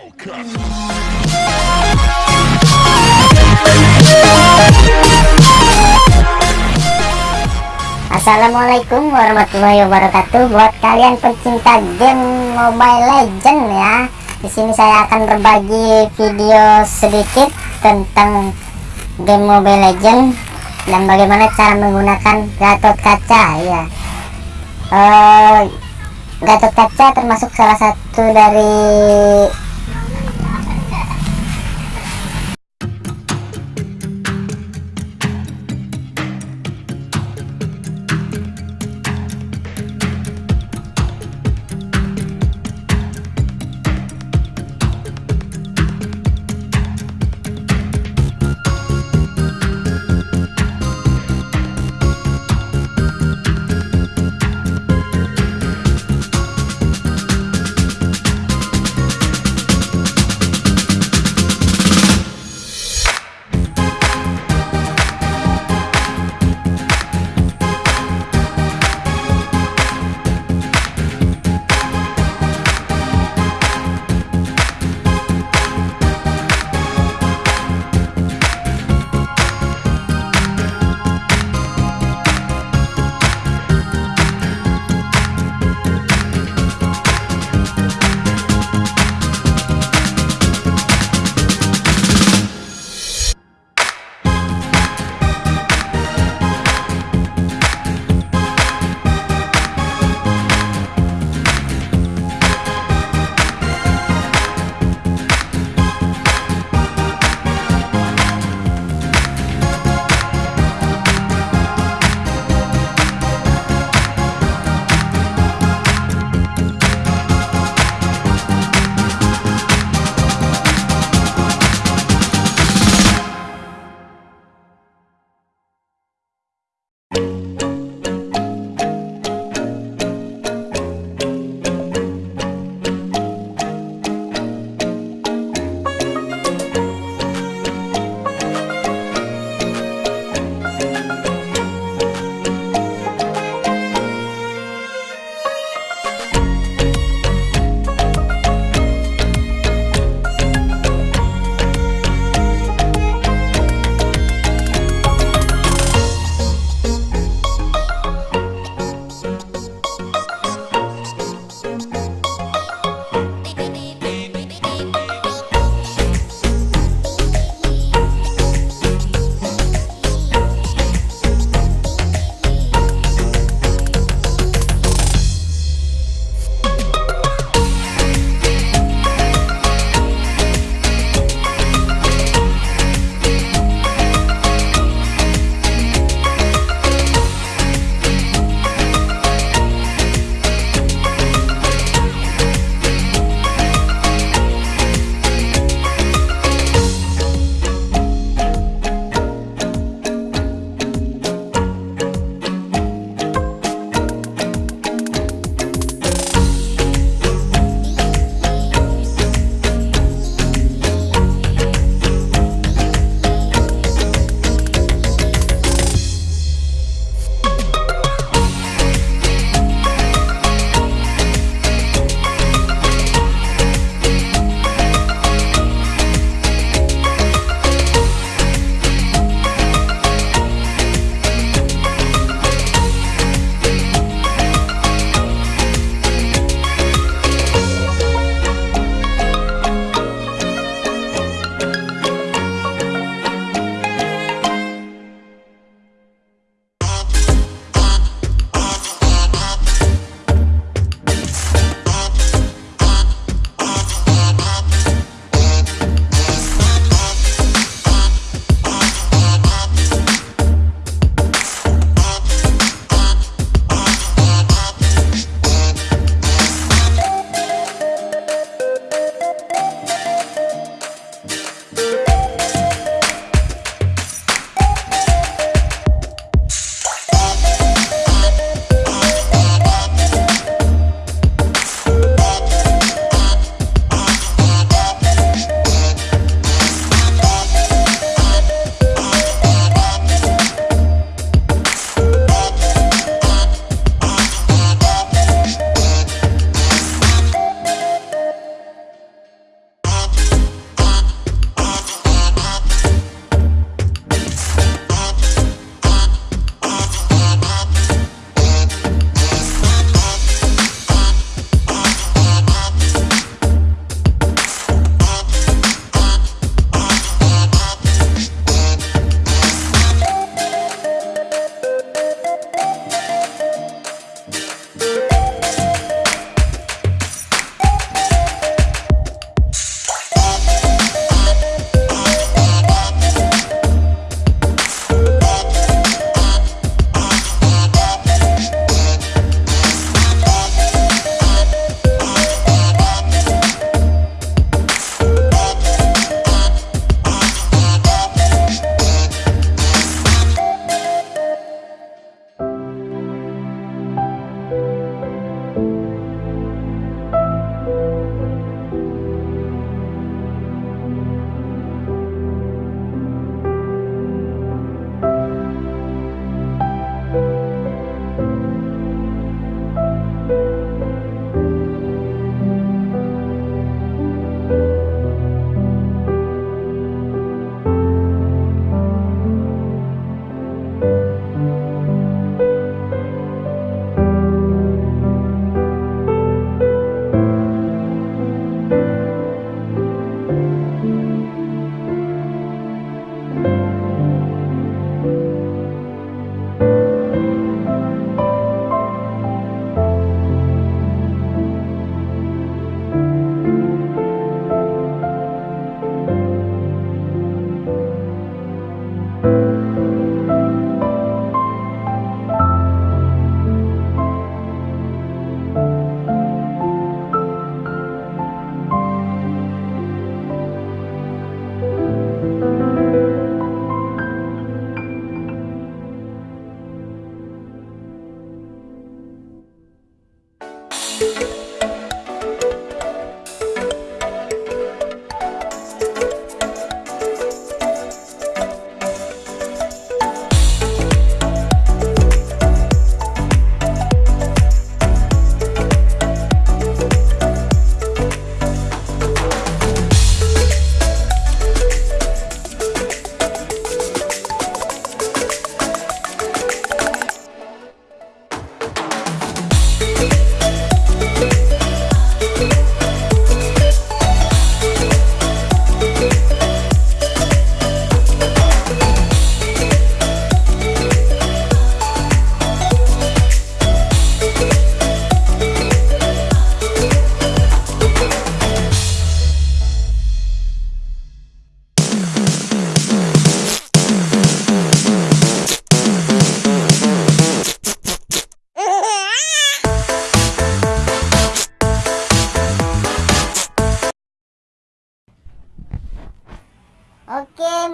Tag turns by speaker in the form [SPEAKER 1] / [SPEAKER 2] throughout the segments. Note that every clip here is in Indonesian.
[SPEAKER 1] Assalamualaikum warahmatullahi wabarakatuh buat kalian pencinta game Mobile Legend ya. Di sini saya akan berbagi video sedikit tentang game Mobile Legend dan bagaimana cara menggunakan Gatot Kaca ya. Uh, Gatot Kaca termasuk salah satu dari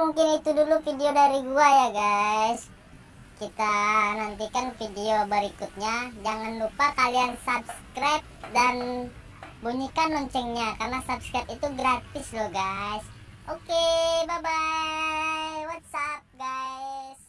[SPEAKER 1] mungkin itu dulu video dari gua ya guys. Kita nantikan video berikutnya. Jangan lupa kalian subscribe dan bunyikan loncengnya karena subscribe itu gratis loh guys. Oke bye bye what's up guys